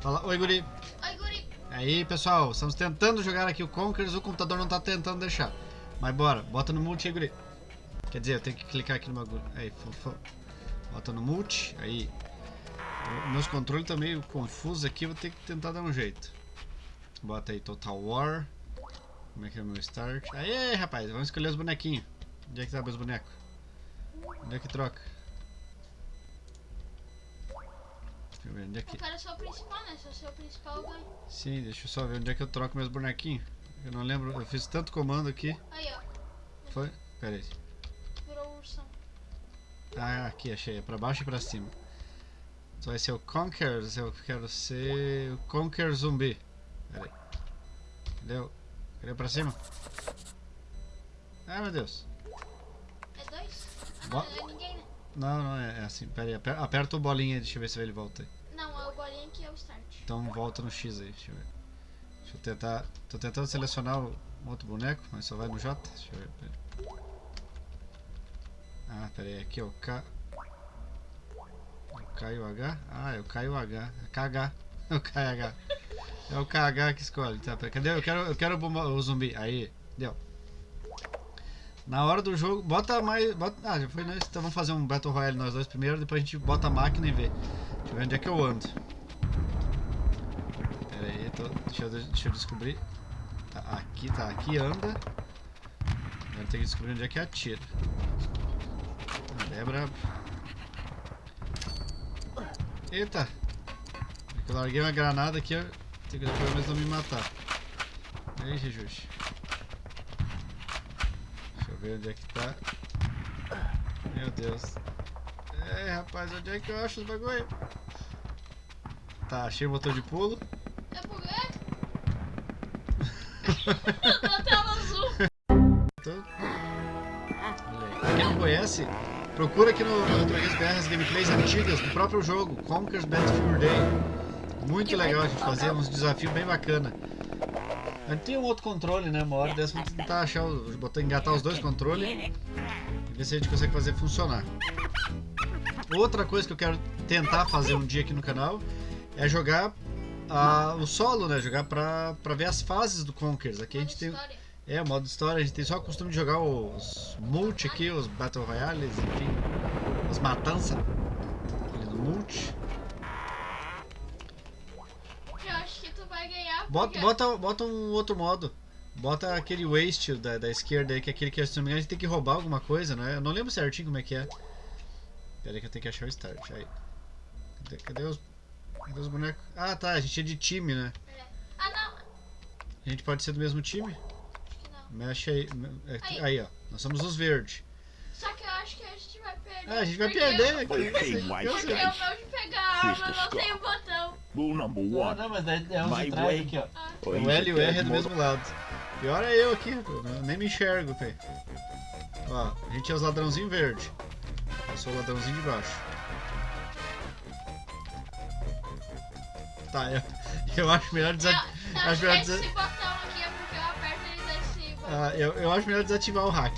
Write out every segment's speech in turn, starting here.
Fala, oi guri. Oi, guri. Aí pessoal, estamos tentando jogar aqui o Conquers, o computador não tá tentando deixar. Mas bora, bota no multi aí guri. Quer dizer, eu tenho que clicar aqui no bagulho. Aí, fofão. Bota no multi, aí. Meus controles estão meio confusos aqui, vou ter que tentar dar um jeito. Bota aí Total War. Como é que é o meu start? Aí, rapaz, vamos escolher os bonequinhos. Onde é que tá meus bonecos? Onde é que troca? Deixa eu ver, onde é que... Eu quero ser o principal, né? Se eu ser o principal, eu ganho. Sim, deixa eu só ver onde é que eu troco meus bonequinhos. Eu não lembro, eu fiz tanto comando aqui. Aí, ó. Foi? Pera aí. Virou ursão. Ah, aqui, achei. É pra baixo e pra cima. Então vai ser o Conquer, eu quero ser o Conquer Zumbi. Pera aí. Cadê. Cadê pra cima? Ah, meu Deus. É dois? Ah, Bo- não, não é ninguém, né? Não, não, é, é assim. Pera aí, aper- aperta o bolinha aí, deixa eu ver se ele volta aí. Não, é o que é o start. Então volta no X aí, deixa eu ver. Deixa eu tentar... Tô tentando selecionar o outro boneco, mas só vai no J. Deixa eu ver, pera. Ah, pera aí, aqui é o K... O K e o H? Ah, é o K e o H. É KH. É o K e H. É o KH que escolhe. Tá, pera, cadê? Eu quero, eu quero o, zumbi. Aí, deu. Na hora do jogo, bota mais. Bota, ah, já foi nós. Então vamos fazer um Battle Royale nós dois primeiro, depois a gente bota a máquina e vê. Deixa eu ver onde é que eu ando. Pera aí, tô, deixa, eu, deixa eu descobrir. Tá, aqui, tá, aqui anda. Agora tem que descobrir onde é que atira. Ah, é brabo. Eita! Eu larguei uma granada aqui, tenho que pelo menos não me matar. Aí, Jesus. Deixa eu ver onde é que tá. Meu Deus. É, rapaz, onde é que eu acho os bagulho? Tá, achei o botão de pulo. É por na tela azul. Pra quem não conhece, procura aqui no, no BR as gameplays antigas do próprio jogo, Conker's Battlefield Day. Muito legal, a gente fazia uns desafios bem bacana. A gente tem um outro controle, né? Uma hora dessa vamos tentar achar, o- botar, engatar os dois controles e ver se a gente consegue fazer funcionar. Outra coisa que eu quero tentar fazer um dia aqui no canal é jogar ah, o solo, né? Jogar pra, pra ver as fases do Conkers. Aqui a gente tem, é, o modo história, a gente tem só o costume de jogar os multi aqui, os Battle Royales, enfim, as matanças ali no multi. Eu acho que tu vai ganhar. Bota, bota, bota um outro modo. Bota aquele waste da, da esquerda aí, que é aquele que se não me engano a gente tem que roubar alguma coisa, não é? Eu não lembro certinho como é que é. Pera aí que eu tenho que achar o start. Aí. Cadê, cadê os, cadê os bonecos? Ah tá, a gente é de time, né? É. Ah, não. A gente pode ser do mesmo time? Acho que não. Mexe aí. é Aí. Aí, ó. Nós somos os verdes. Só que eu acho que a gente vai perder. Ah, a gente vai perder. eu- Eu, sei, eu Porque sei. o meu de pegar a arma não tem o botão. Rule number Não, one. não, mas é, é uns My de trás aqui, ó. Ah, O L e o R é do mesmo lado. Pior é eu aqui. Eu nem me enxergo, pê. Ó, a gente é os ladrãozinho verde. Eu sou o ladrãozinho de baixo. Tá, eu, eu acho melhor desativar. não, Acho melhor esse desa- botão aqui é porque eu aperto botão. Ah, eu, eu acho melhor desativar o hack.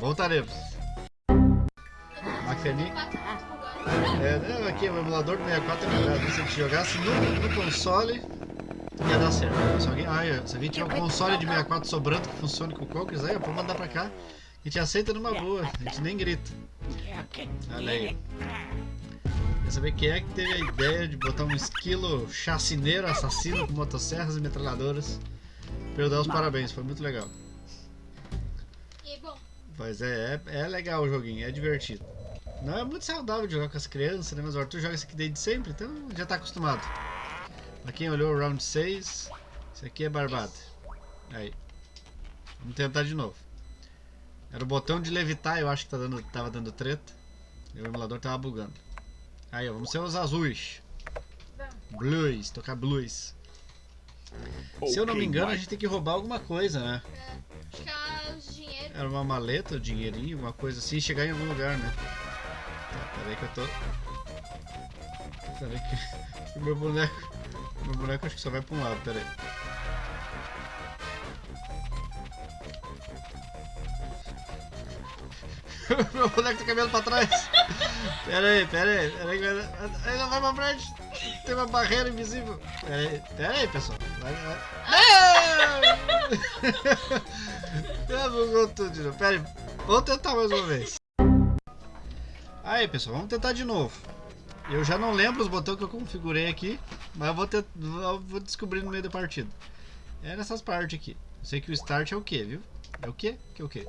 Voltaremos. Macaninha. É, não, aqui o emulador do 64 é melhor. Se a gente jogasse no, no console, ia dar certo. Se alguém, ah, é, se alguém tiver um console de 64 sobrando que funcione com o Conkers, aí, ó, pode mandar pra cá. A gente aceita numa boa, a gente nem grita. Olha aí. Quer saber quem é que teve a ideia de botar um esquilo chacineiro assassino com motosserras e metralhadoras? Pra eu dar os parabéns, foi muito legal. E bom, Mas é, é, é legal o joguinho, é divertido. Não é muito saudável jogar com as crianças, né? Mas o Arthur joga isso aqui desde sempre, então já tá acostumado. Pra quem olhou o round 6, isso aqui é barbada. Aí. Vamos tentar de novo. Era o botão de levitar, eu acho que tá dando, tava dando treta. E o emulador tava bugando. Aí, ó, vamos ser os azuis. Blues, tocar blues. Se eu não me Okay, engano, a Mike. gente tem que roubar alguma coisa, né? é, acho que é os dinheiros. Era uma maleta, um dinheirinho, uma coisa assim, chegar em algum lugar, né? Tá, peraí que eu tô. Peraí que. o meu boneco. Meu boneco acho que só vai pra um lado, peraí. meu boneco tá caminhando pra trás! Pera aí, pera aí, pera aí, ele não vai pra frente! Tem uma barreira invisível. Pera aí, pera aí pessoal. Vai, vai. Ah, bugou tudo de novo. Pera aí. Vamos tentar mais uma vez. Aí, pessoal, vamos tentar de novo. Eu já não lembro os botões que eu configurei aqui, mas eu vou, vou descobrir no meio da partida. É nessas partes aqui. Eu sei que o start é o que, viu? É o que? Que é o que?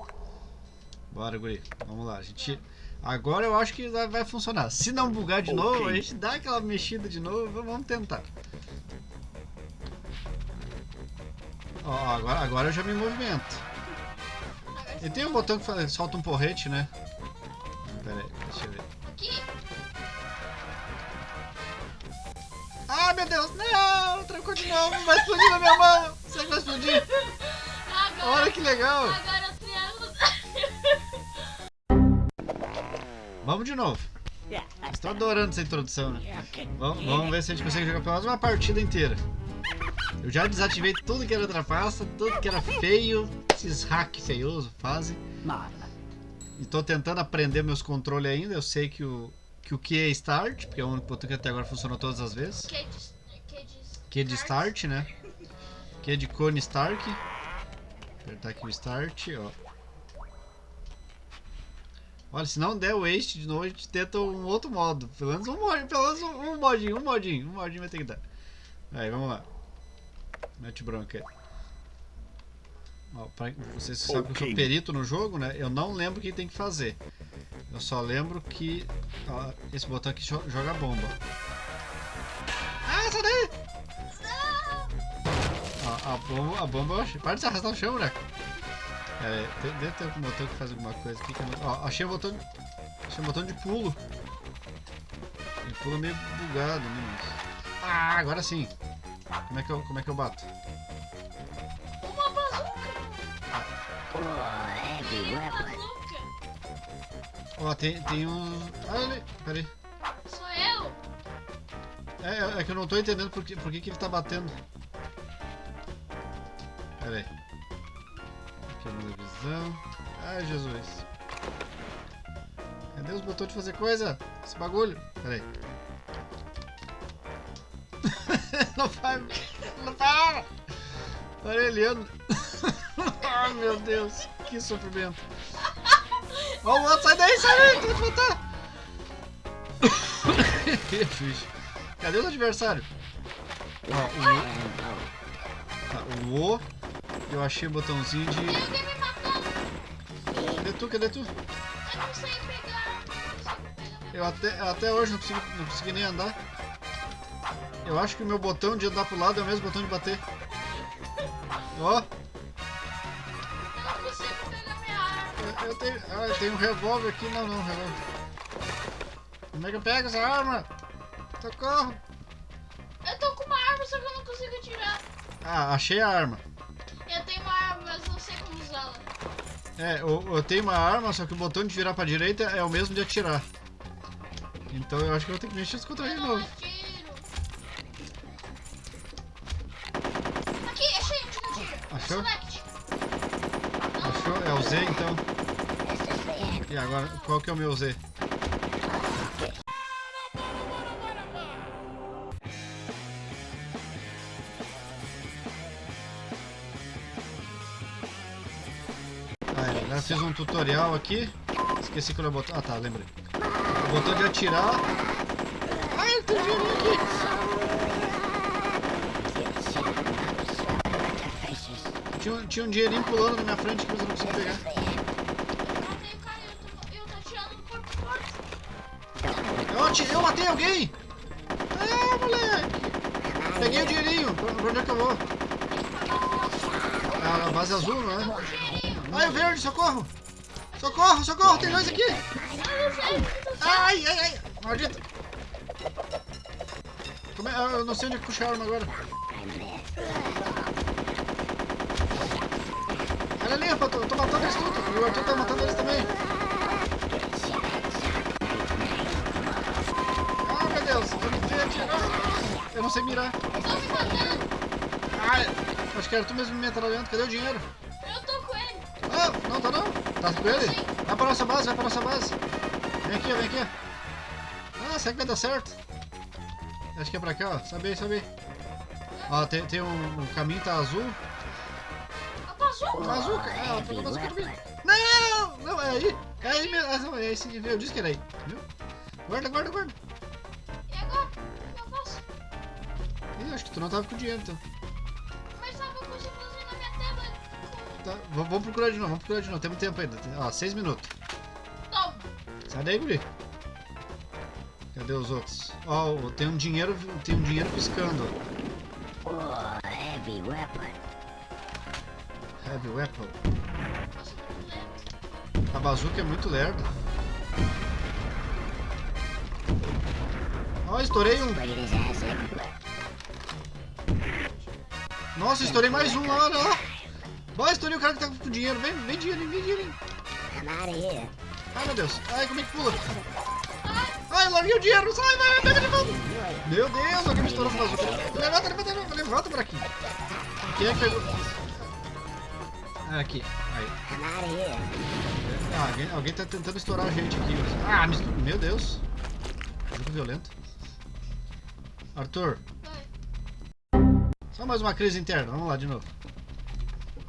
Bora, guri. Vamos lá. A gente... Agora eu acho que vai funcionar. Se não bugar de okay. novo, a gente dá aquela mexida de novo. Vamos tentar. Ó, agora, agora eu já me movimento. E tem um botão que fala, solta um porrete, né? Pera aí, deixa eu ver. Aqui. Ah, meu Deus! Não! Trancou de novo! Vai explodir na minha mão! Será que vai explodir? Agora, Olha que legal! Agora Vamos de novo. Estou adorando essa introdução, né? Vamos, vamos ver se a gente consegue jogar pelo menos uma partida inteira. Eu já desativei tudo que era trapaça, tudo que era feio, esses hacks feiosos fazem. E tô tentando aprender meus controles ainda. Eu sei que o que o que é start, porque é o único botão que até agora funcionou todas as vezes. Que de, que de, de start, né? Que é de cone Stark. Apertar aqui o start, ó. Olha, se não der waste de novo, a gente tenta um outro modo. Pelo menos um, mod, pelo menos um, um modinho, um modinho, um modinho vai ter que dar. Aí, vamos lá. Mete bronca aí. Ó, pra, vocês okay. sabem que eu sou perito no jogo, né? Eu não lembro o que tem que fazer. Eu só lembro que ó, esse botão aqui joga bomba. Ah, sai daí! Ó, a bomba, a bomba, para de se arrastar no chão, moleque. Pera aí, deve ter algum botão que faz alguma coisa aqui. Ó, achei o botão, achei um botão de pulo. Ele pula meio bugado, né? Ah, agora sim. Como é que eu, como é que eu bato? Uma bazuca! Ó, tem, tem um... Ah, ele... Pera aí. Sou eu? É, é que eu não tô entendendo por que, por que, que ele tá batendo. Pera aí. Na visão. Ai, Jesus. Cadê os botões de fazer coisa? Esse bagulho. Pera aí. não vai. Não vai. Parelhando. Ai, meu Deus. Que sofrimento. Ó, o outro, sai daí, sai daí, tu vai te matar. Cadê o adversário? Ó, o O. Tá, o O. Eu achei o botãozinho de. Cadê tu? Cadê tu? Eu não sei pegar. Eu até, até hoje não consegui, não consegui nem andar. Eu acho que o meu botão de andar pro lado é o mesmo botão de bater. Ó. Eu, eu tenho, ah, eu tenho um revólver aqui. Não, não, revólver. Como é que eu pego essa arma? Socorro. Eu tô com uma arma, só que eu não consigo tirar. Ah, achei a arma. É, eu, eu tenho uma arma, só que o botão de virar pra direita é o mesmo de atirar. Então eu acho que eu vou ter que mexer contra ele de novo. Achou? Achou? É o Z então? E agora, qual que é o meu Z? Um tutorial aqui. Esqueci que eu botão. Ah tá, lembrei. O botão de atirar. Ai, tem dinheiro aqui! Tinha, tinha um dinheirinho pulando na minha frente que eu não consegui pegar. Eu, eu matei alguém! É, moleque! Peguei o dinheirinho. Pra onde é que eu vou? Ah, a base azul, não é? Ai, o verde, socorro! Socorro, socorro, tem dois aqui! Ai, ai, ai! Maldita! Como é? Eu não sei onde é puxar a arma agora. Olha ali, eu tô, eu tô matando eles tudo. O Arthur tá matando eles também. Ah, meu Deus. Eu não sei atirar. Eu não sei mirar. Ah, acho que era tu mesmo me metralhando. Cadê o dinheiro? Tá com ele? Vai pra nossa base, vai pra nossa base. Vem aqui, vem aqui. Ah, será que vai dar certo? Acho que é pra cá, ó. Sobe aí. Ó, tem, tem um, um caminho, tá azul. A bazuca. Tá azul, cara. Ah, pegou a bazuca de mim. Não! Não, é aí. É aí mesmo. Ah, não, é esse. Eu disse que era aí. Viu? Guarda, guarda, guarda. E agora? O que eu faço? Ih, acho que tu não tava com dinheiro, então. Tá, vamos procurar de novo, vamos procurar de novo. Temos tempo ainda. Ó, seis minutos. Toma. Sai daí, guri. Cadê os outros? Ó, o- tem um dinheiro, tem um dinheiro piscando. Oh, heavy weapon. Heavy weapon. A bazuca é muito lerda. Ó, estourei um. Nossa, estourei mais um olha lá. Ó, estourei o cara que tá com dinheiro. Vem, vem dinheiro, vem dinheiro. I'm. Ai, meu Deus. Ai, como é que pula? Ai, larguei o dinheiro. Sai, vai, pega de volta. Meu Deus, alguém me estourou com a bazuca. Levanta, levanta, levanta, levanta por aqui. Quem é que pegou? Ah, aqui. Aí. Ah, alguém, alguém tá tentando estourar a gente aqui. Ah, me estou... Meu Deus. Jogo violento. Arthur, Vai. só mais uma crise interna. Vamos lá de novo.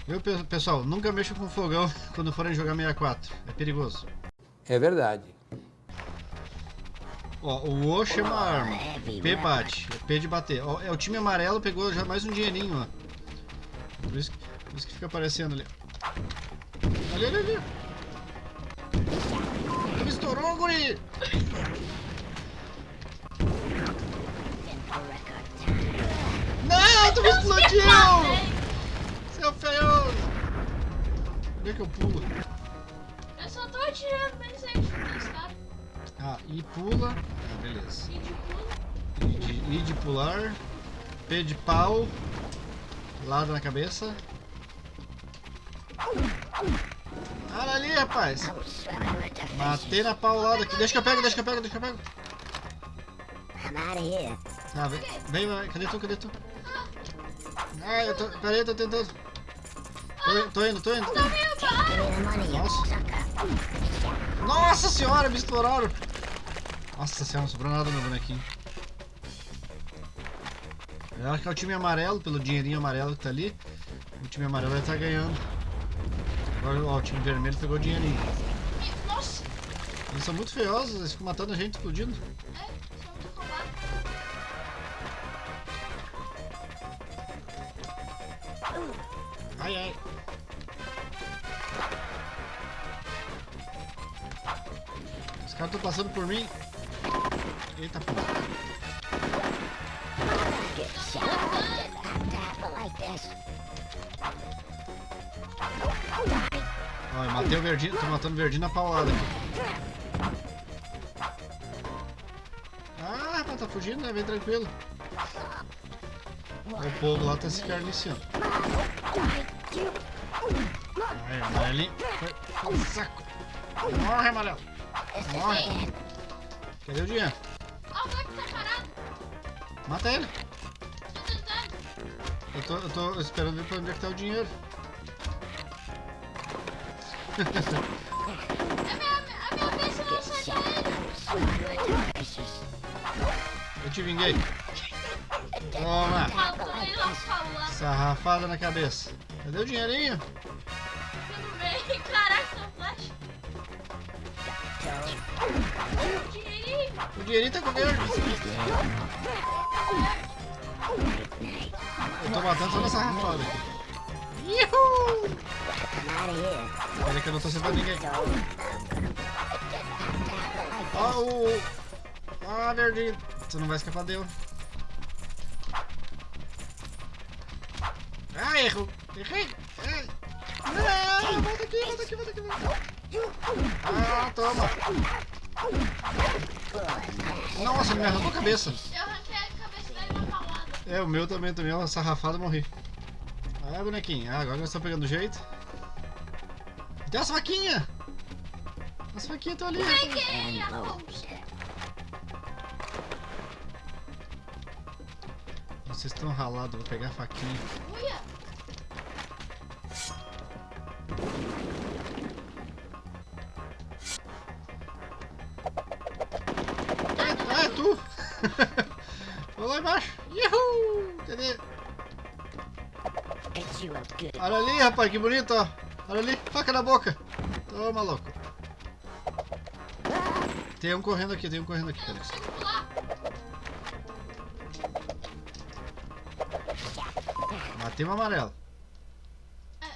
Pe- pessoal? Nunca mexa com fogão quando forem jogar 64. É perigoso. É verdade. Ó, o O chama a arma. P bate. É P de bater. Ó, é o time amarelo pegou já mais um dinheirinho, ó. Por isso, que- por isso que fica aparecendo ali. Ali, ali, ali. Me estourou, guri! Não, tu me explodiu! Seu feioso! Onde é que eu pulo? Eu só tô atirando bem certo nesse cara. Ah, e pula. Ah, beleza. E de pulo. I de, I de pular. P de pau. Lado na cabeça. Olha ali, rapaz. Matei na paulada aqui. Deixa que eu pego, deixa que eu pego, deixa que eu pego. Tá, vem, vem, vai. cadê tu, cadê tu? Ah, eu tô, peraí, eu tô tentando. Tô, tô indo, tô indo. Tá Nossa. senhora, me estouraram. Nossa senhora, não sobrou nada no bonequinho. Eu acho que é o time amarelo, pelo dinheirinho amarelo que tá ali. O time amarelo vai estar ganhando. Agora ó, o time vermelho pegou o dinheirinho. Nossa. Eles são muito feiosos, eles ficam matando a gente, explodindo. É. Ai, ai. Caras estão passando por mim. Eita porra. Ó, eu matei o verdinho, tô matando o verdinho na paulada aqui. Ah, rapaz, tá fugindo, né? Vem tranquilo. O povo lá tá se carniciando. Aí, amarelinho. Foi, saco. Morre, amarelo. Morre. Cadê o dinheiro? Ó, o Black tá parado. Mata ele. Tô tentando. Eu tô, eu tô esperando ver pra onde é que tá o dinheiro. É minha, a minha vez eu não the fishes. Eu te vinguei. Toma. Ele. Sarrafada na cabeça. Cadê o dinheirinho? O dinheirinho tá com verde. Eu tô matando só nessa rafada aqui. Yuhu! Peraí que eu não tô acertando ninguém. Ó o... Ah, verdinho. Você não vai escapar dele. Ah, erro. Errei. Não, volta aqui, volta aqui, volta aqui. Ah, toma. Me arrancou a cabeça. Eu arranquei a cabeça dele na paulada. É, o meu também, também, uma sarrafada morri. Ah, bonequinho. Ah, agora nós estamos pegando jeito. Tem as faquinhas! As faquinhas estão ali. Peguei a loads. Vocês estão ralados, vou pegar a faquinha. Uia. Rapaz, que bonito, ó. Olha ali, faca na boca. Toma, louco. Tem um correndo aqui, tem um correndo aqui, pular. Matei o amarelo.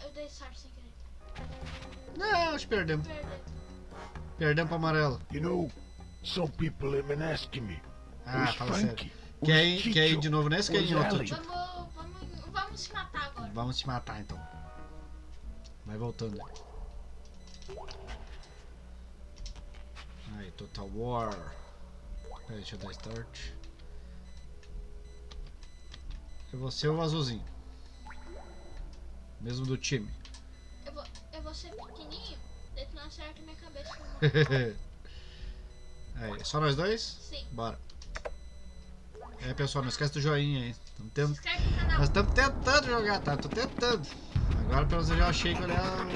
Eu dei sorte sem querer. Não, acho que perdemos. Perdemos pro amarelo. You know, some people have been asking me. Ah, who's fala sério. Frankie? Quer ir, quer ir de novo nesse ou quer ir em outro tipo? Vamos, vamos, vamos se matar agora. Vamos te matar então. Vai voltando. Aí, Total War. Peraí, deixa eu dar start. Eu vou ser o azulzinho. Mesmo do time. Eu vou, eu vou ser pequenininho, daí tu não acerta minha cabeça. Aí, só nós dois? Sim. Bora. É pessoal, não esquece do joinha aí. Tamo Se tendo... inscreve no canal. Nós estamos tentando jogar, tá? Tô tentando. Agora pelo menos eu já achei que te matar.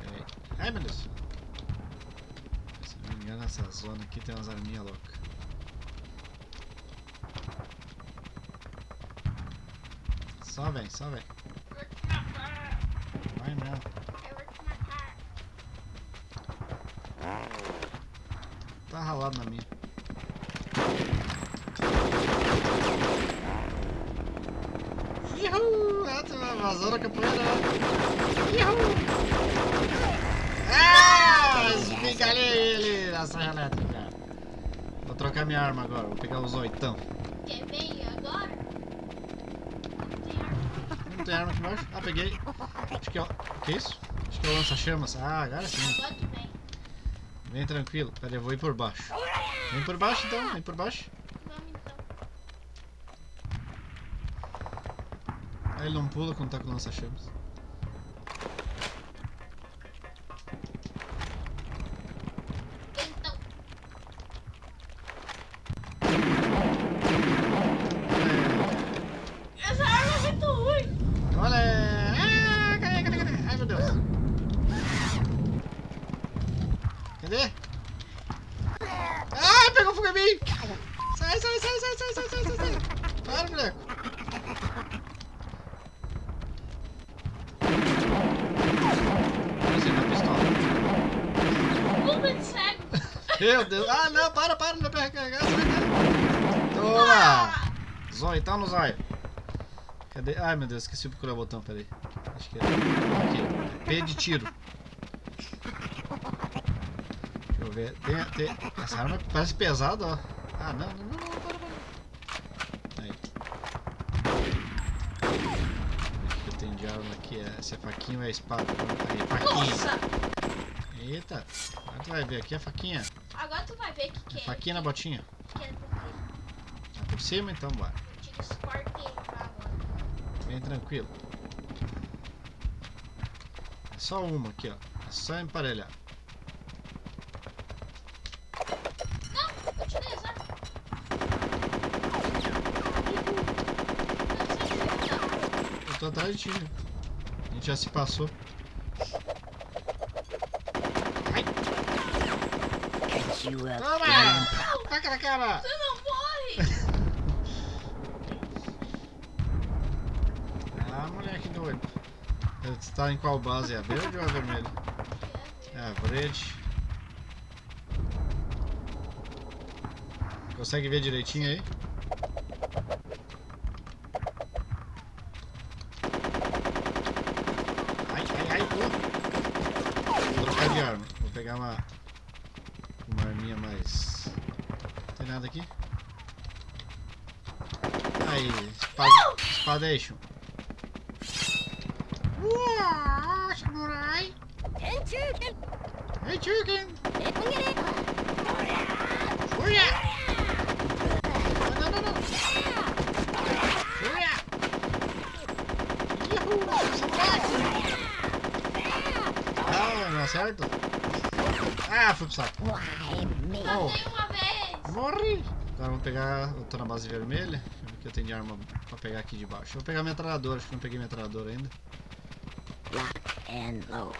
Peraí. Ai meu Deus. Se não me engano, essa zona aqui tem umas arminhas loucas. Só vem, só vem. Eu vou te matar. Vai não. Eu vou te matar. Tá ralado na minha. Yuhu! Ah, tu vazou na capoeira. Yuhu! Ah! Esmigalhei ele na serra elétrica. Trocar minha arma agora, vou pegar os oitão. Quer ver agora? Tem arma. Não tem arma aqui embaixo? Ah, peguei. Acho que é o... Que isso? Acho que é o lança-chamas. Ah, agora sim. Agora tu vem. Vem tranquilo. Pera eu vou ir por baixo. Vem por baixo então, vem por baixo. Vamos então. Aí ele não pula quando tá com lança-chamas. Meu Deus! Ah, não, para, para, não dá pra recarregar! Toma! Zóio, tá no zóio. Cadê? Ai meu Deus, esqueci de procurar o botão, peraí. Acho que é. Aqui. P de tiro. Deixa eu ver. Tem, tem... Essa arma parece pesada, ó. Ah, não, não, não, não, para, para. Aí. O que eu tenho de arma aqui? É, se é faquinha ou é espada? Aí, faquinha. Nossa. Eita. Tu vai ver aqui a faquinha ver o que, que é. Tá Faquinha na botinha? Que é por, tá por cima então, vai. Tá, Bem tranquilo. É só uma aqui, ó. É só emparelhar. Eu tô atrás de ti. né? A gente já se passou. You up. toma! Taca na cara! Você não morre! Ah, moleque doido. Você tá em qual base? É a verde ou a vermelha? É a verde. Consegue ver direitinho aí? Ai, ai, ai, pô. Vou trocar de arma. Vou pegar uma. Uma arminha mais. Não tem nada aqui? Aí, espada, espadation. Uau, samurai! And chicken. Hey, chicken! Look at it. Fúria! Não, não, não! Fúria! Yahoo! Samurai! Ah, não acerta? Ah, fui pro saco. Oh. Matei uma vez! Morri! Agora vamos pegar. Eu tô na base vermelha. O que eu tenho de arma pra pegar aqui de baixo. Eu vou pegar a metralhadora, acho que não peguei metralhadora ainda. Lock and load.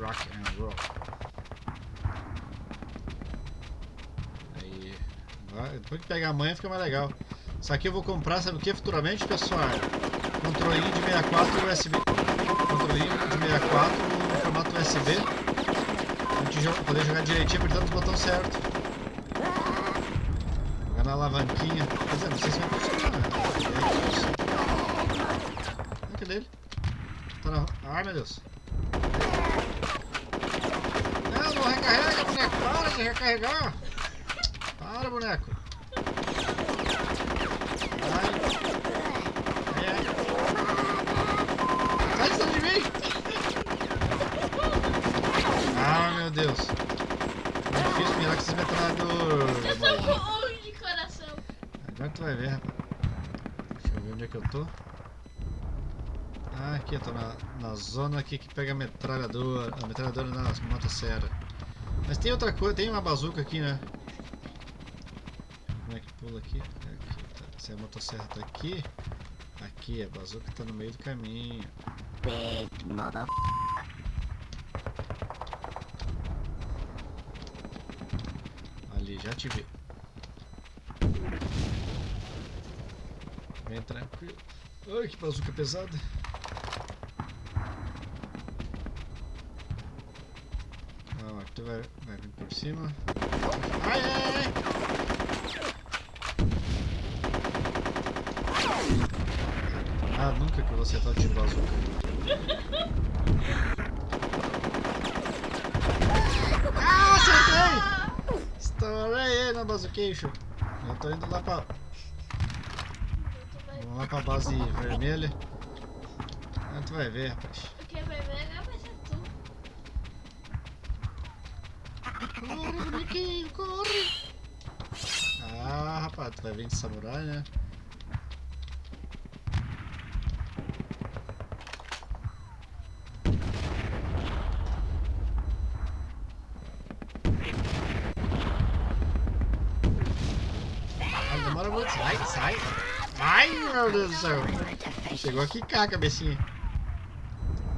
Rock and roll. Ah, Depois que pegar a manha fica mais legal. Isso aqui eu vou comprar, sabe o que futuramente, pessoal? Controlinho de 64 USB. Controlinho de 64 no formato USB. Poder jogar direitinho apertando os botões certos. Jogar na alavanquinha. Quer dizer, não sei se vai funcionar. né? É isso. Ah, Cadê ele? Tá na... Ai meu Deus. Não, não recarrega, boneco. Para de recarregar. Para, boneco. Ai. Ai, ai. Sai de cima de mim. Ah, meu Deus. É difícil mirar com esses metralhadores. Eu sou bom de coração. Agora tu vai ver. Deixa eu ver onde é que eu tô. Ah, aqui eu tô na, na zona aqui que pega a metralhadora. A metralhadora nas motosserra. Mas tem outra coisa, tem uma bazuca aqui, né? Como é que pula aqui? Aqui, tá. Se a motosserra tá aqui, aqui a bazuca tá no meio do caminho. Big mother. Ali, já te vi. Vem tranquilo. Ai, que bazuca pesada. Aqui tu vai, vai vir por cima. Ai, ai, ai! Ah, nunca que eu vou acertar tiro bazuca. Ah, acertei! Estourei na bazuqueixo. Eu tô indo lá pra, lá pra base vermelha. Ah, tu vai ver, rapaz. Porque vai ver, agora vai ser tu. Corre, bonequinho, corre! Ah, rapaz, tu vai vir de samurai, né? Ah, demora muito. Sai, sai! Ai, meu Deus do céu! Chegou a quicar a cabecinha.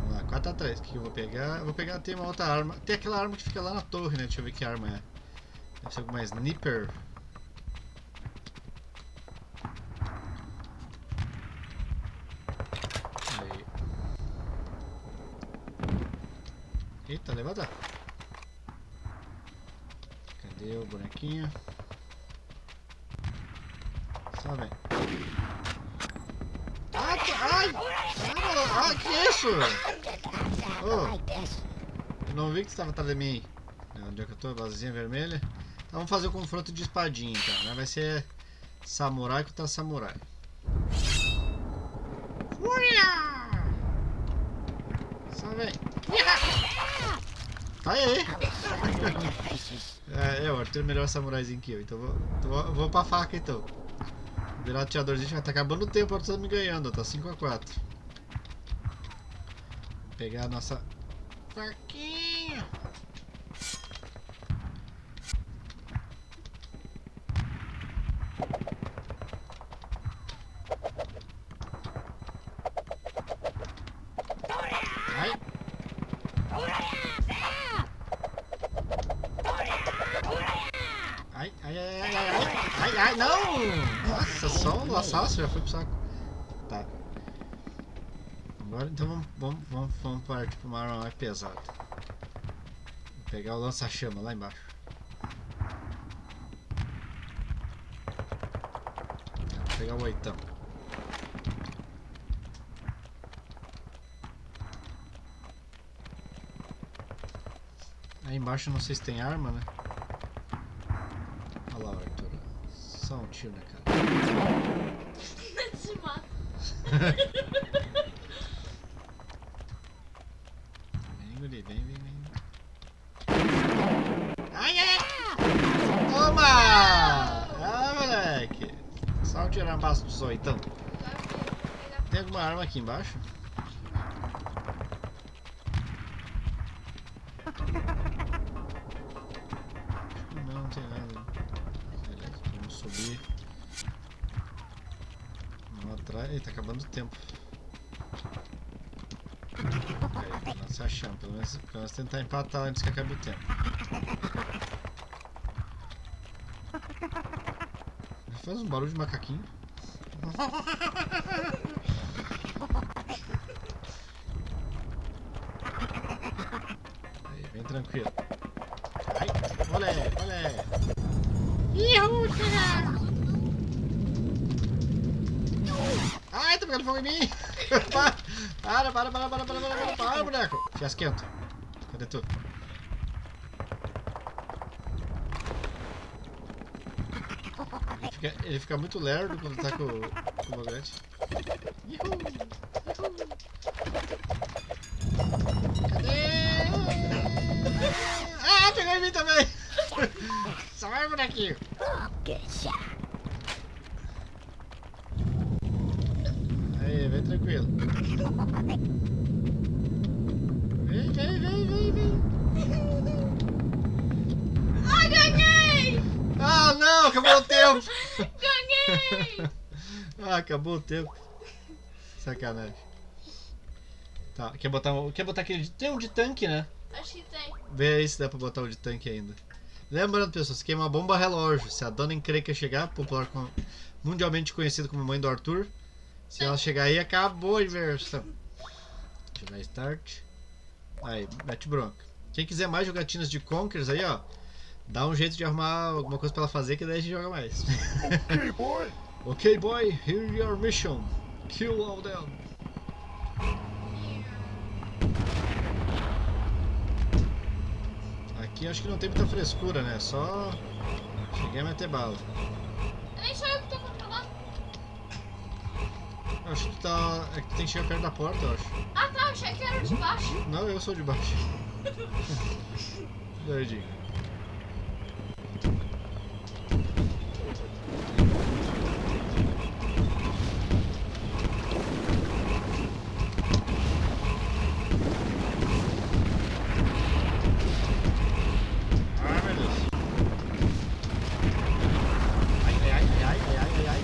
Vamos lá, 4x3. O que eu vou pegar? Eu vou pegar, tem uma outra arma. Tem aquela arma que fica lá na torre, né? Deixa eu ver que arma é. Deve ser alguma sniper. Eita, levanta. Cadê o bonequinho? Só vem. Ah, tá- ai! Ah, ah, que isso? Oh. Like this. Eu não vi que você estava atrás de mim. É, Onde é que eu tô? Basezinha vermelha. Então vamos fazer o confronto de espadinha então, né? Vai ser samurai contra samurai. Uia! Só vem. Tá aí! É, é, o Arthur é melhor samuraizinho que eu, então vou, então vou, vou pra faca então. Virar o tiradorzinho, já tá acabando o tempo, Arthur tá me ganhando, tá 5x4. Vou pegar a nossa faquinha. Ai. Ai, ai, ai, ai, ai, ai, ai, ai, não! Um laçaço já foi pro saco. Tá. Agora então vamos, vamos, vamos, vamos partir pra uma arma mais pesada. Vou pegar o lança-chama lá embaixo. Vou pegar o oitão. Aí embaixo não sei se tem arma, né? Olha lá, Arthur. Tiro na cara. Se mata. Vem, guri, vem, vem, vem. Ai, ai, ai! Toma! Ah, moleque! Só um tirambaço de zoitão. Tem alguma arma aqui embaixo? Tempo. Se. Pelo menos, tentar empatar antes que acabe o tempo. Faz um barulho de macaquinho. Aí, vem tranquilo. Ai, olé, olé. Ihu, tira! Ai, tá pegando fogo em mim! para, para, para, para, para, para, para, para, boneco! Fiasquento. Cadê tu? Ele fica, ele fica muito lerdo quando tá com, com o bagulhete. Ihu, ihu. Cadê? Ah, pegou em mim também! Só vai, bonequinho! Good shot. Aí, vem tranquilo. Vem, vem, vem, vem, vem. Ai, ganhei! Ah, não, acabou o tempo. Ganhei! ah, acabou o tempo. Sacanagem. Tá, quer botar, um- quer botar aquele. de- Tem um de tanque, né? Acho que tem. Vê aí se dá pra botar o de tanque ainda. Lembrando, pessoas, que é uma bomba relógio. Se a dona encrenca chegar, popular com- mundialmente conhecida como mãe do Arthur, se ela chegar aí, acabou a inversão. Deixa eu dar start. Aí, mete bronca. Quem quiser mais jogatinas de Conkers aí, ó, dá um jeito de arrumar alguma coisa pra ela fazer que daí a gente joga mais. Okay, boy. Ok, boy, here your mission. Kill all them. Aqui acho que não tem muita frescura, né? Só cheguei a meter bala. Nem sou eu que tô controlando. Acho que tá. É que tem que chegar perto da porta, eu acho. Ah tá, achei que era de baixo. Não, eu sou de baixo. Doidinho. Ai meu Deus. Ai, ai, ai, ai, ai, ai, ai.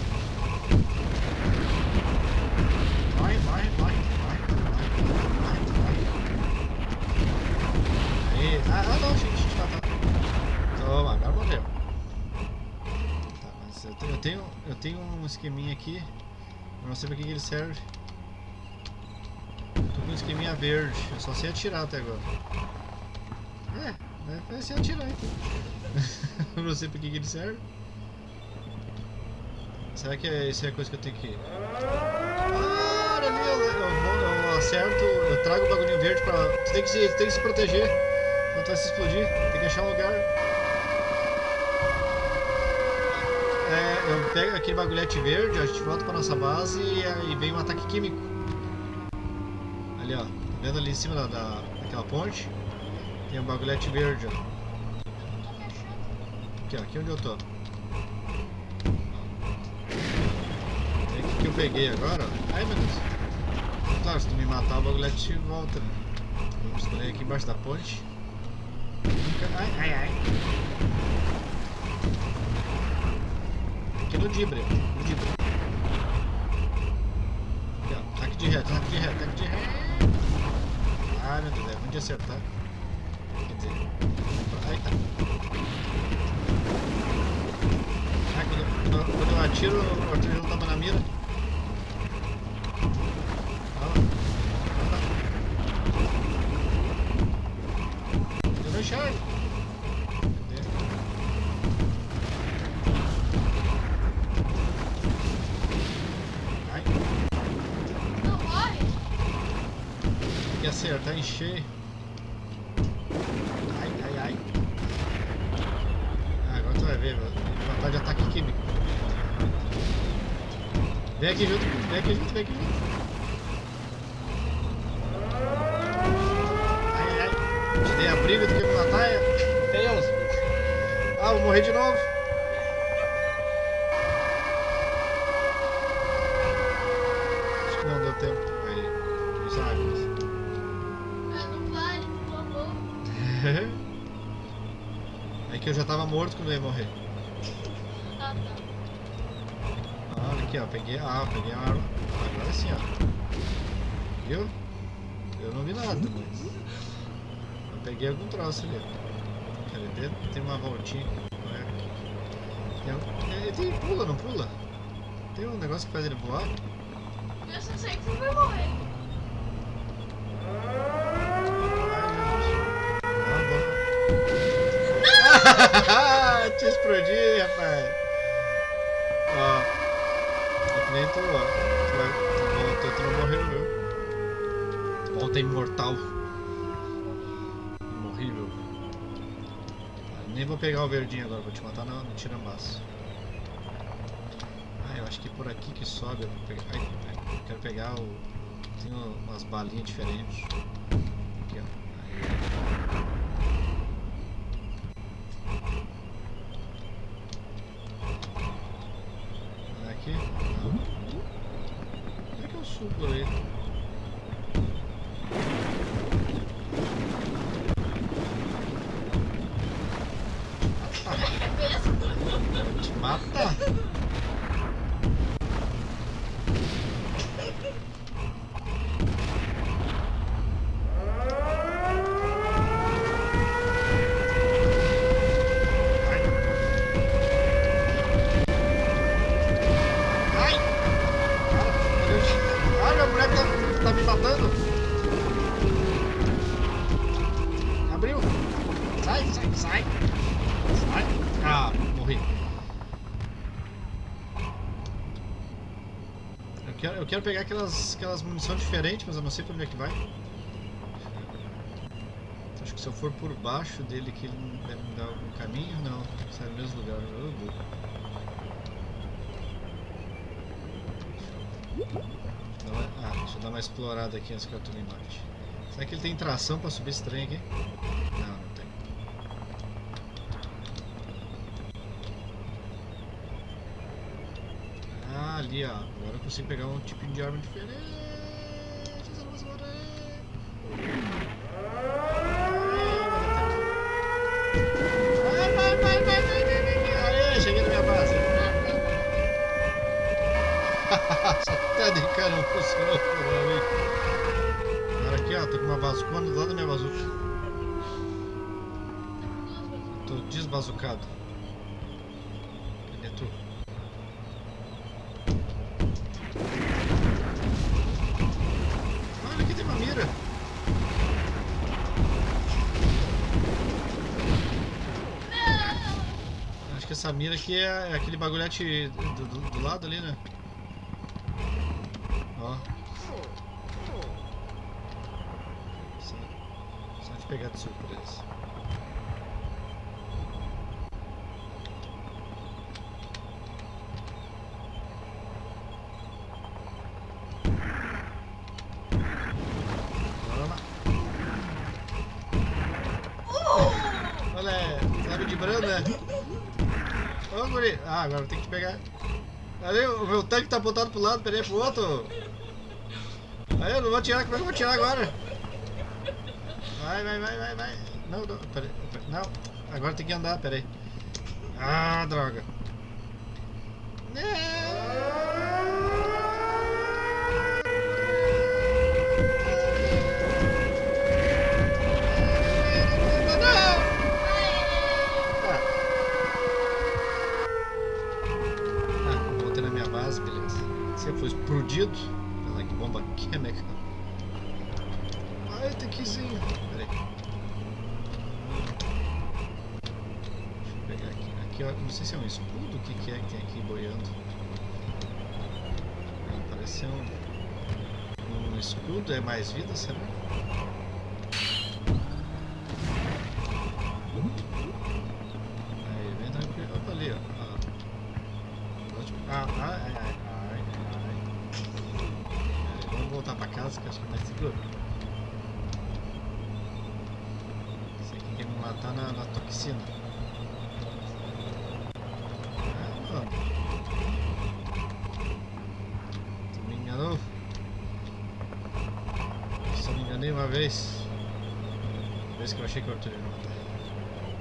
Morre, morre, morre, morre, morre, morre, morre. Aí, ah, ah não, gente, tá, tá. Toma, agora morreu. Tá, mas eu tenho, eu tenho, eu tenho um esqueminha aqui, eu não sei pra que, ele serve. Tô com um esqueminha verde, eu só sei atirar até agora. É, vai vai ser atirar então. eu não sei pra que, ele serve. Será que é, isso é coisa que eu tenho que... Ah, ali, eu, eu, eu acerto, eu trago o bagulhinho verde pra... Tu tem que se, tem que se proteger quando vai se explodir, tem que achar um lugar. É, eu pego aquele bagulhete verde, a gente volta pra nossa base e aí vem um ataque químico. Ali ó, tá vendo ali em cima da, da, daquela ponte? Tem um bagulhete verde ó. Aqui, ó, aqui onde eu tô. É aqui que eu peguei agora, ó. Ai meu Deus. Claro, se tu me matar o bagulhete volta, né? Vamos escolher aqui embaixo da ponte. Ai, ai, ai. Aqui no Dibre, ó, no Dibre. Aqui, ó, ataque de ré, ataque de ré, ataque de ré. Ai meu Deus, é ruim de acertar. Quer dizer. Ai, tá. Ah, quando, quando, eu atiro, o Arthur não tava na mira. Ó. Eu não enxergo. Cadê? Ai, Não morre? tem que acertar em cheio. Ai, ai, ai. Ah, agora tu vai ver, velho. Vantagem de ataque químico. Vem aqui junto, vem aqui junto, vem aqui junto. Ai, ai, ai. Te dei a briga, tu quer me matar? É Deus. Ah, vou morrer de novo. Acho que não deu tempo. Aí, os águas. Ah, não vale, por favor. É que eu já tava morto quando eu ia morrer. Ah, tá. Ah, aqui, ó. Peguei. Ah, peguei a arma. Agora sim, ó. Viu? Eu não vi nada, mas. Eu peguei algum troço ali. Quer? Tem uma voltinha. Não é Ele tem pula, não pula? Tem um negócio que faz ele voar? Sei que você vai morrer. Ah, bom. Te explodi, rapaz. Ó. É que nem tu, ó. Tu, vai, tu, voltou, tu não morreu, viu? Volta imortal. Imorrível. Nem vou pegar o verdinho agora, vou te matar no, no tirambaço. Ah, eu acho que é por aqui que sobe. Eu vou pegar. Ai, quero pegar o. Tem umas balinhas diferentes. Aqui, ó. Aí. Aqui? Não. Como é que eu subo por aí? Vou te matar. Ai! Ai, meu boneco tá, tá me matando! Abriu! Sai, sai, sai! Sai! Ah, morri. Eu quero, pegar aquelas, aquelas munições diferentes, mas eu não sei pra onde é que vai. Acho que se eu for por baixo dele que ele deve me dar algum caminho, não. Sai no mesmo lugar. Uma- Ah, deixa eu dar uma explorada aqui antes que eu tô me mate. Será que ele tem tração pra subir esse trem aqui? Não, não tem. Ah, ali ó. Eu consigo pegar um tipinho de arma diferente. Vai, vai, vai, vai, vai, vai. Aê, cheguei na minha base. Até de cara não funcionou pra. Agora aqui, ó, tô com uma bazucona do lado da minha bazuca. Tô desbazucado. Essa mira aqui é, é aquele bagulhete do, do- do lado ali, né? Ó. Só, só te pegar de surpresa. Bora lá. Olha, sabe de brando, né? Ô, guri. Agora tem que pegar. Ali, o meu tanque tá apontado pro lado, peraí pro outro. Aí, eu não vou tirar, como é que eu vou tirar agora? Vai, vai, vai, vai, vai. Não, não, peraí, não. Agora tem que andar, peraí. Ah, droga. Não! Ah. Ah, voltei na minha base, beleza. Você foi explodido. Olha lá que bomba química. Ai, tanquezinho. Pera aí. Deixa eu pegar aqui. Aqui, ó, não sei se é um escudo. O que, que é que tem aqui boiando? Ser um, escudo. É mais vida, será? Aí, vem tranquilo. Opa, ali, ó. ó. Ótimo. Ah, ai, ai, ai, ai, ai. Peraí, vamos voltar pra casa que eu acho que é mais seguro. Esse aqui quer me matar na, na toxina. Ah, vamos. Tu me enganou? Só me enganei uma vez. Que eu achei que o Arthur ia me matar.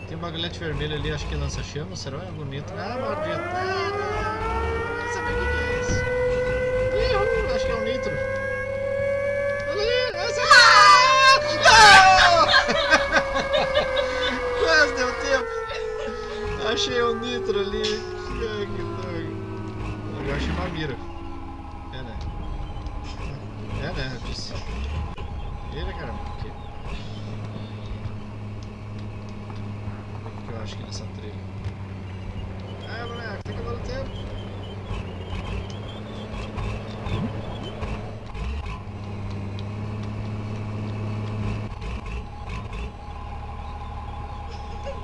Tem um bagulhete vermelho ali, acho que lança chama, será? É bonito. Ah, maldito. Ah, não. Saber o que é isso. Acho que é um nitro. Olha. Essa... Ah! Quase deu tempo. Achei um nitro ali. né? Eu disse. Vira, caramba. Aqui. O que eu acho que nessa trilha? É, moleque, tem que acabar o tempo.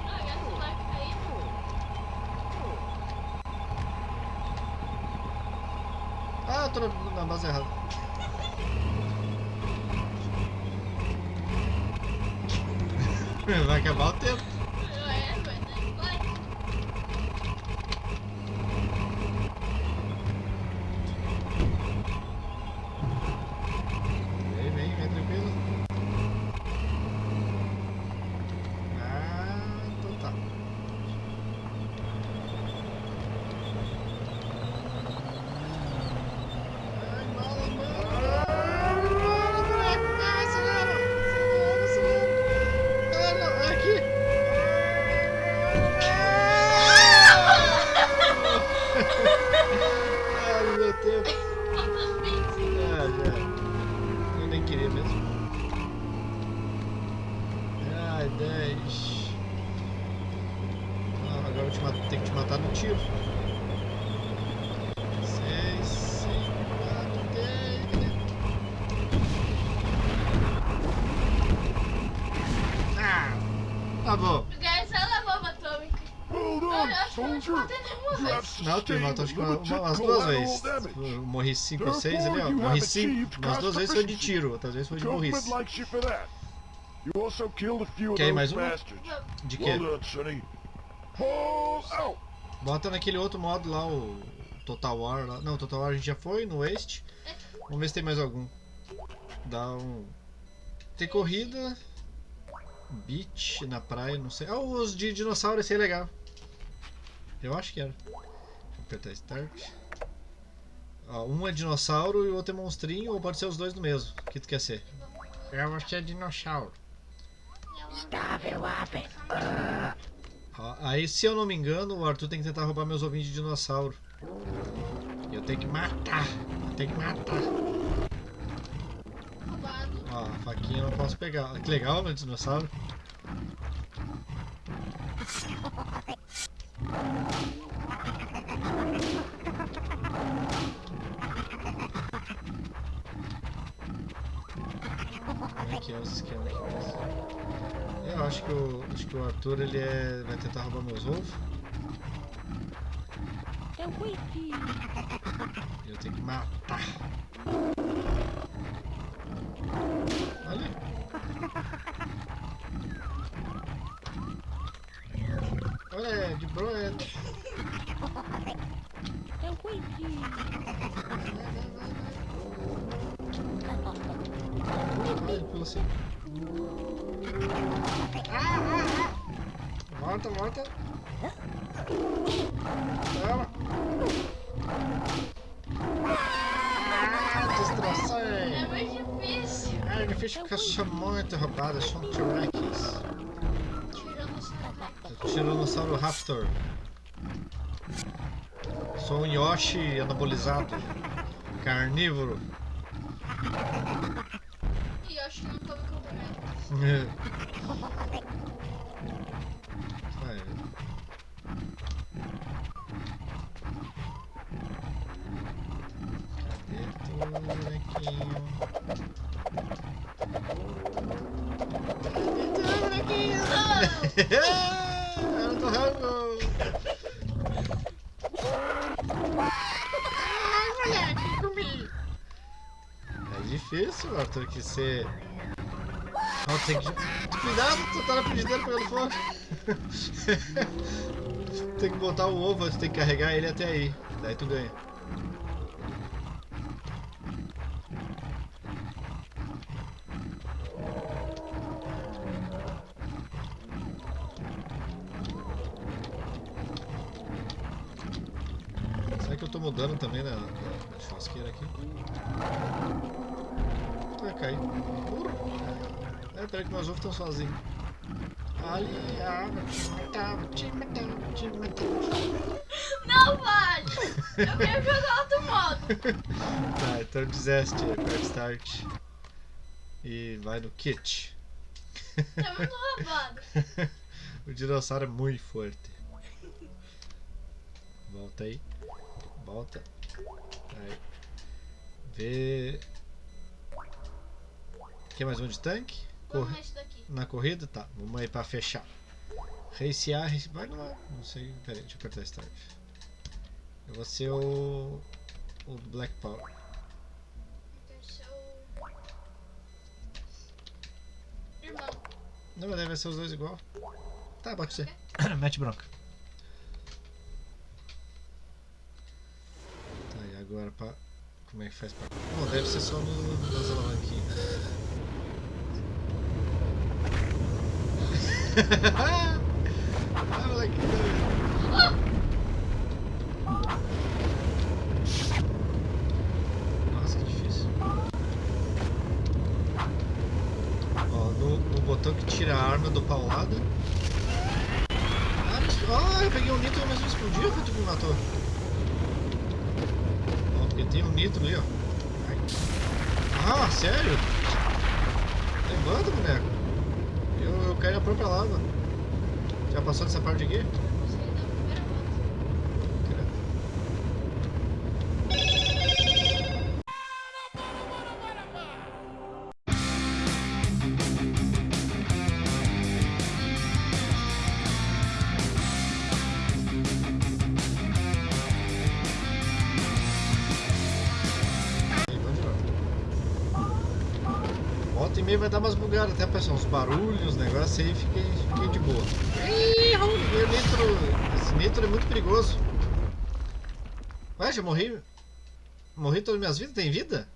Ah, essa vai cair. Na, na base errada. Vai acabar o tempo. É, vai, né? Vai. Vem, vem, vem tranquilo. Ah, então tá. Ai, bala, bala. Bala, moleque. Ai, acelera. Acelera, acelera. Ah, não, aqui. Ah, não deu tempo. Falta 20. Ah, já. Eu nem queria mesmo. Ai, 10. Ah, agora eu te mato, tenho que te matar no tiro. 6, 5, 4, 10. Ah! Tá bom. Guys, ela é bomba atômica. Hold Eu on, acho que eu não te soldier. matei nenhuma Matou acho que uma- uma- umas duas vezes. Eu morri 5 ou 6 ali, ó. Morri 5. Umas duas vezes foi de tiro, outras vezes foi de burrice. Quer mais bastards. De out. Bota naquele outro modo lá, o Total War lá. Não, Total War a gente já foi, no Waste. Vamos ver se tem mais algum. Dá um. Tem corrida. Beach na praia, não sei. Ah, os de dinossauro, esse é legal. Eu acho que era. Apertar Start. Ó, um é dinossauro e o outro é monstrinho, ou pode ser os dois no mesmo. O que tu quer ser? Eu acho que é dinossauro. Stop it, Wappet. Ó, aí, se eu não me engano, o Arthur tem que tentar roubar meus ovinhos de dinossauro. E eu tenho que matar. Eu tenho que matar. Roubado. Ó, a faquinha eu não posso pegar. Que legal, meu dinossauro. É que é os esquemas Eu acho que o, acho que o Arthur ele é, vai tentar roubar meus ovos. The wiki. E eu tenho que matar. Olha. De broa. The wiki. Olha, pelo assim. Ah, ah, ah. Volta, volta. Toma. Ah, destrocei. É muito difícil. É difícil porque eu sou muito roubado, eu sou um T-Rex. Tiranossauro Raptor. Sou um Yoshi anabolizado. Carnívoro. Que não come cogumelo. Arthur, que você. Não, tem que. Cuidado, tu tá na frigideira pegando fogo. tem que botar o ovo, tu tem que carregar ele até aí. Daí tu ganha. Peraí que meus ovos estão sozinhos. Ali, ah, vou te matar, vou te matar. Não, vale. Eu quero jogar outro modo. Tá, então deseste Quick Start. E vai no kit. Tá muito roubado. o dinossauro é muito forte. Volta aí. Volta. Aí. Vê. Quer mais um de tanque? Corre. daqui. Na corrida? Tá. Vamos aí pra fechar. Racear, race... vai lá. Não sei. Pera aí, deixa eu apertar Start. Eu vou ser o. O Black Power. Então. Irmão. Não, mas deve ser os dois igual. Tá, pode ser. Ok. Mete bronca. Tá, e agora pra. Como é que faz pra. Bom, deve ser só no, nas alavanquinhas. Ah, moleque. Nossa, que difícil. Ó, no, botão que tira a arma do paulada. Ah, eu peguei um nitro, mas não explodiu, foi tu que me matou. Ó, porque tem um nitro ali, ó. Ah, sério? Levanta, boneco. Caí na própria lava. Já passou dessa parte aqui? Vai dar umas bugadas até, pessoal. Uns barulhos, uns negócios aí, fiquei, fiquei de boa. Ih, nitro. Esse nitro é muito perigoso. Ué, já morri. Morri todas as minhas vidas? Tem vida?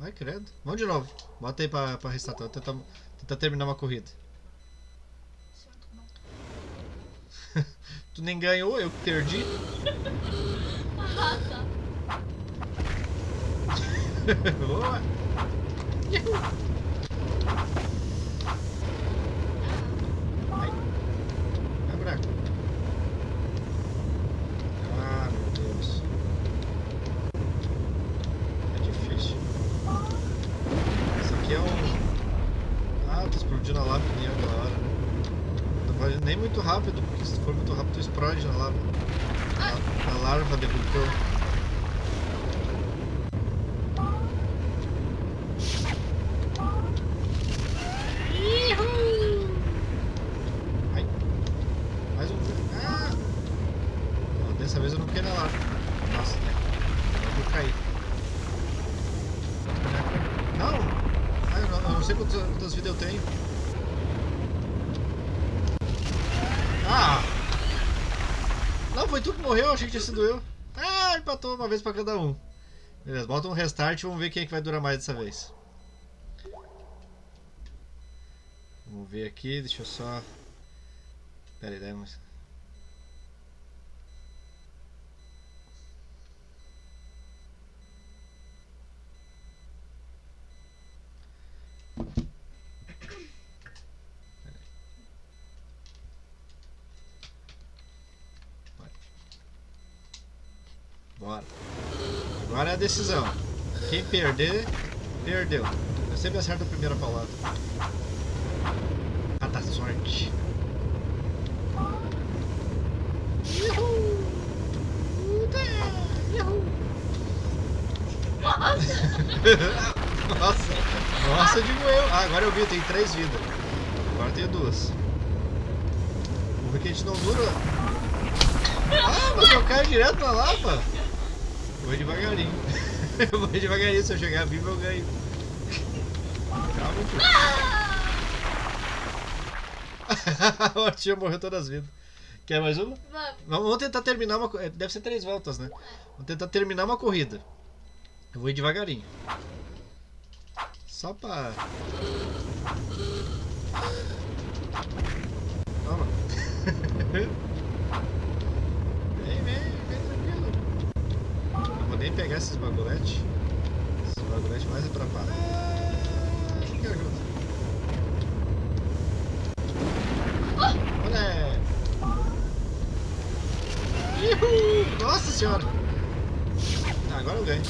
Ai, credo. Vamos de novo. Bota aí pra, pra restartar. Tentar, tentar terminar uma corrida. Tu nem ganhou, eu que perdi. Ah, tá. Boa. Nem muito rápido, porque se for muito rápido, explode na lava. A, a larva. Ai. Mais um. Ah! Não, dessa vez eu não quero lá. Nossa, né? Eu vou cair. Não! Ah, eu não, eu não sei quantas, quantas vidas eu tenho. Ah! Não, foi tu que morreu, eu achei que tinha sido eu. Ah, empatou uma vez pra cada um. Beleza, bota um restart e vamos ver quem é que vai durar mais dessa vez. Vamos ver aqui, deixa eu só. Pera aí, vamos. Bora. Agora é a decisão. Quem perder, perdeu. Eu sempre acerto a primeira paulada. Ah, tá sorte. Nossa! Nossa, digo eu. Ah, agora eu vi, tem três vidas. Agora tenho duas. Que a gente não dura. Ah, mas eu caio direto na lava. Vou devagarinho. Eu vou devagarinho, se eu chegar vivo eu ganho. Calma, filho. o tio morreu todas as vidas. Quer mais uma? Vamos. Vamos tentar terminar uma. eh, Deve ser três voltas, né? Vamos tentar terminar uma corrida. Eu vou ir devagarinho. Só pra. Toma. Vem, vem, vem tranquilo. Não vou nem pegar esses baguletes. Esses mais atrapalham. Ah, que! Uhul! Nossa senhora. Ah, agora eu ganho.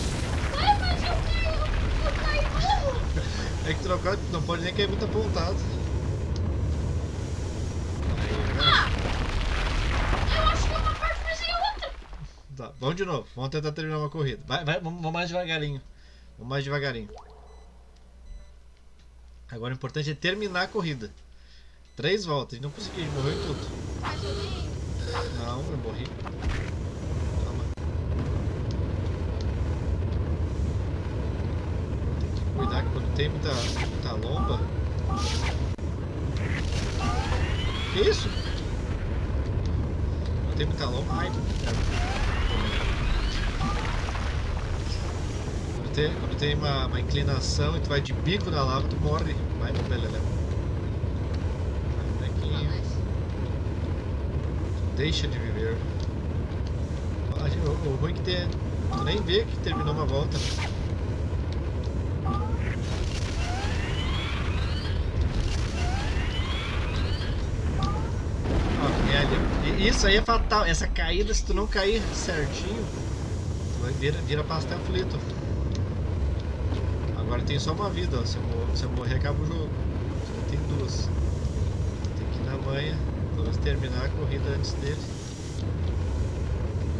Ai, mas eu caí, eu caí. É que trocar não pode nem cair muito apontado. Vamos de novo. Vamos tentar terminar uma corrida. Vai, vai, vamos, mais devagarinho. Vamos mais devagarinho. Agora o importante é terminar a corrida. Três voltas. Não consegui, morreu em tudo. Não, eu morri. Calma. Tem que cuidar que quando tem muita, muita lomba. Que isso? Quando tem muita lomba. Ai, tem, quando tem uma, uma inclinação e tu vai de bico na lava, tu morre. Vai no belelé. Vai, molequinho. Deixa de viver. Ah, O, o ruim é que tem. Tu nem vê que terminou uma volta. Ó. E Isso aí é fatal. Essa caída, se tu não cair certinho, tu vai vira, vira pastel frito. Agora tem só uma vida, ó. Se eu, mor- se eu morrer, acaba o jogo. Só tem duas. Tem que ir na manha. Vamos terminar a corrida antes dele.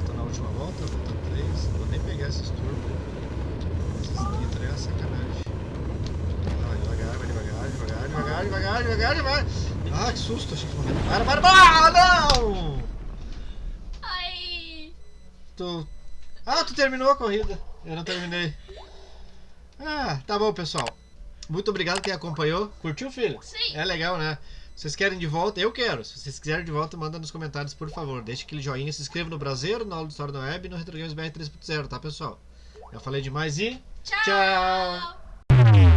Tô na última volta, volta 3. Vou nem pegar esses turbos. Esses nitro é uma sacanagem. Ah, devagar, vai devagar, devagar, devagar, devagar, devagar, devagar. Ah, que susto, achei que morreu. Para, para, para! Ah, não! Ai. Tu... Ah, tu terminou a corrida. Eu não terminei. Ah, tá bom, pessoal. Muito obrigado quem acompanhou. Curtiu, filho? Sim. É legal, né? Vocês querem de volta? Eu quero. Se vocês quiserem de volta, manda nos comentários, por favor. Deixa aquele joinha, se inscreva no Brasileiro, no Aula de História da Web e no Retro Games BR 3.0, tá, pessoal? Já falei demais e... Tchau. Tchau.